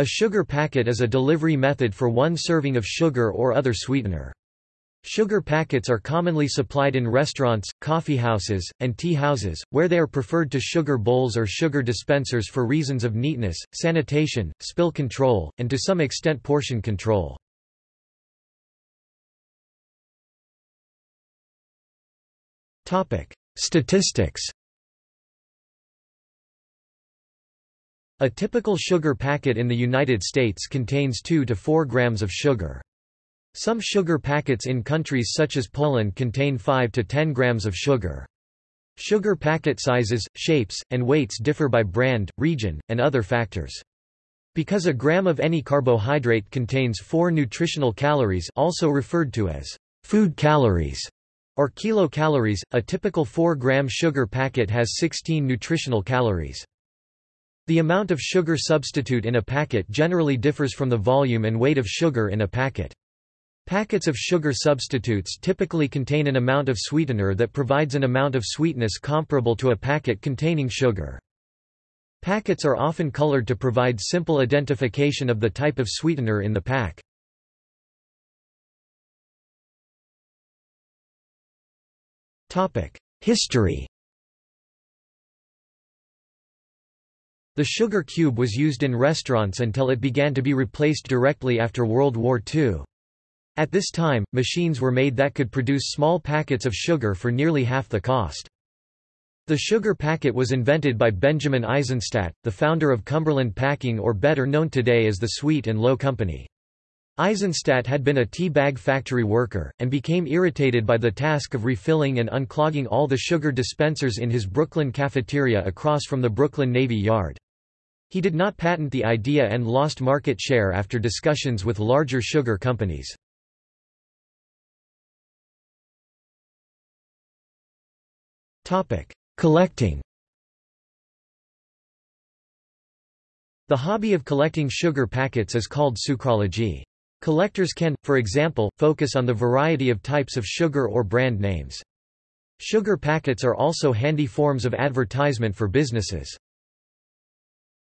A sugar packet is a delivery method for one serving of sugar or other sweetener. Sugar packets are commonly supplied in restaurants, coffeehouses, and tea houses, where they are preferred to sugar bowls or sugar dispensers for reasons of neatness, sanitation, spill control, and to some extent portion control. Statistics A typical sugar packet in the United States contains 2 to 4 grams of sugar. Some sugar packets in countries such as Poland contain 5 to 10 grams of sugar. Sugar packet sizes, shapes, and weights differ by brand, region, and other factors. Because a gram of any carbohydrate contains 4 nutritional calories also referred to as food calories or kilocalories, a typical 4-gram sugar packet has 16 nutritional calories. The amount of sugar substitute in a packet generally differs from the volume and weight of sugar in a packet. Packets of sugar substitutes typically contain an amount of sweetener that provides an amount of sweetness comparable to a packet containing sugar. Packets are often colored to provide simple identification of the type of sweetener in the pack. History The sugar cube was used in restaurants until it began to be replaced directly after World War II. At this time, machines were made that could produce small packets of sugar for nearly half the cost. The sugar packet was invented by Benjamin Eisenstadt, the founder of Cumberland Packing or better known today as the Sweet and Low Company. Eisenstadt had been a tea bag factory worker, and became irritated by the task of refilling and unclogging all the sugar dispensers in his Brooklyn cafeteria across from the Brooklyn Navy Yard. He did not patent the idea and lost market share after discussions with larger sugar companies. Collecting The hobby of collecting sugar packets is called sucrology. Collectors can, for example, focus on the variety of types of sugar or brand names. Sugar packets are also handy forms of advertisement for businesses.